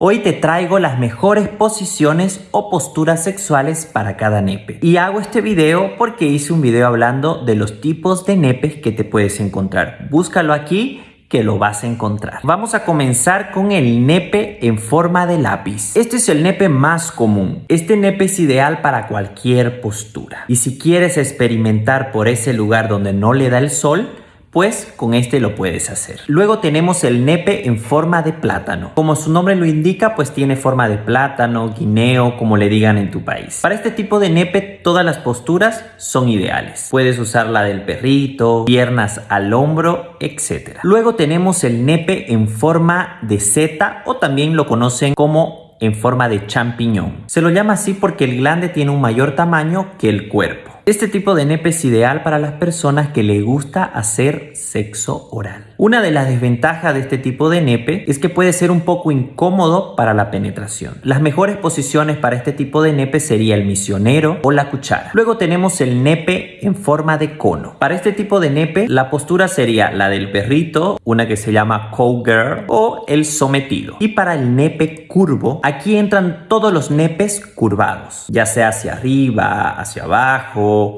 Hoy te traigo las mejores posiciones o posturas sexuales para cada nepe. Y hago este video porque hice un video hablando de los tipos de nepes que te puedes encontrar. Búscalo aquí que lo vas a encontrar. Vamos a comenzar con el nepe en forma de lápiz. Este es el nepe más común. Este nepe es ideal para cualquier postura. Y si quieres experimentar por ese lugar donde no le da el sol, pues con este lo puedes hacer. Luego tenemos el nepe en forma de plátano. Como su nombre lo indica, pues tiene forma de plátano, guineo, como le digan en tu país. Para este tipo de nepe, todas las posturas son ideales. Puedes usar la del perrito, piernas al hombro, etc. Luego tenemos el nepe en forma de seta o también lo conocen como en forma de champiñón. Se lo llama así porque el glande tiene un mayor tamaño que el cuerpo. Este tipo de nepe es ideal para las personas que le gusta hacer sexo oral. Una de las desventajas de este tipo de nepe es que puede ser un poco incómodo para la penetración. Las mejores posiciones para este tipo de nepe sería el misionero o la cuchara. Luego tenemos el nepe en forma de cono. Para este tipo de nepe la postura sería la del perrito, una que se llama cowgirl o el sometido. Y para el nepe curvo, aquí entran todos los nepes curvados, ya sea hacia arriba, hacia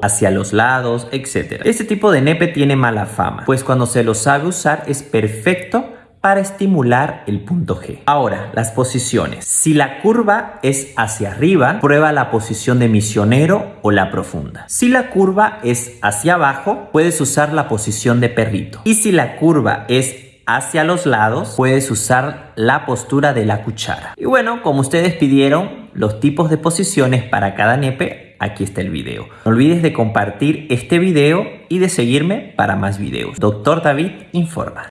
hacia los lados, etc. Este tipo de nepe tiene mala fama, pues cuando se lo sabe usar es perfecto para estimular el punto G. Ahora, las posiciones. Si la curva es hacia arriba, prueba la posición de misionero o la profunda. Si la curva es hacia abajo, puedes usar la posición de perrito. Y si la curva es hacia los lados, puedes usar la postura de la cuchara. Y bueno, como ustedes pidieron, los tipos de posiciones para cada nepe aquí está el video. No olvides de compartir este video y de seguirme para más videos. Doctor David informa.